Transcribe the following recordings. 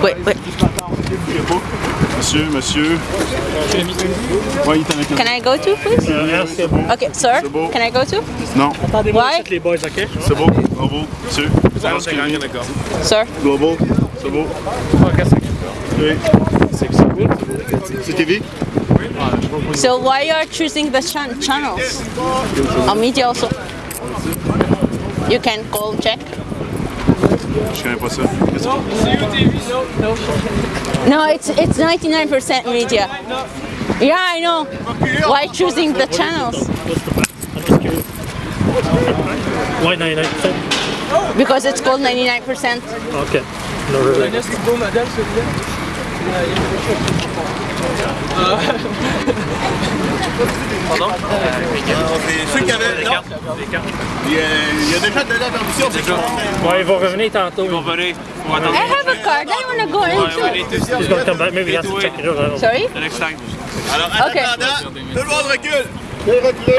Ouais, ouais. Monsieur, monsieur. Why Can I go too, please? Uh, yes. Okay, sir. Beau. Can I go too? Non. attendez les boys, ok? C'est beau. Global. Monsieur. Go. Sir. Global. C'est beau. CTV? So why you are choosing the chan channels? On media also. You can call check. No, it's it's 99% media. Yeah, I know. Why choosing the channels? Why 99%? Because it's called 99%. Okay. No, really. Pardon ah, Ceux qui avaient. Il y a déjà de la c'est Bon, ils vont revenir tantôt. Ils vont revenir. I have a card. I want to go into. He's going to come back. Maybe he has to check it out. Sorry? The next time. Alors, en tout le monde recule. Il Recule.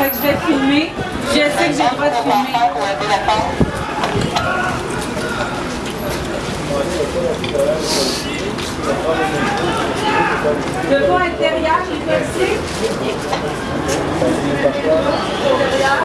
je vais filmer. J'essaie que j'ai le droit de filmer. Le pont intérieur, vais essayer?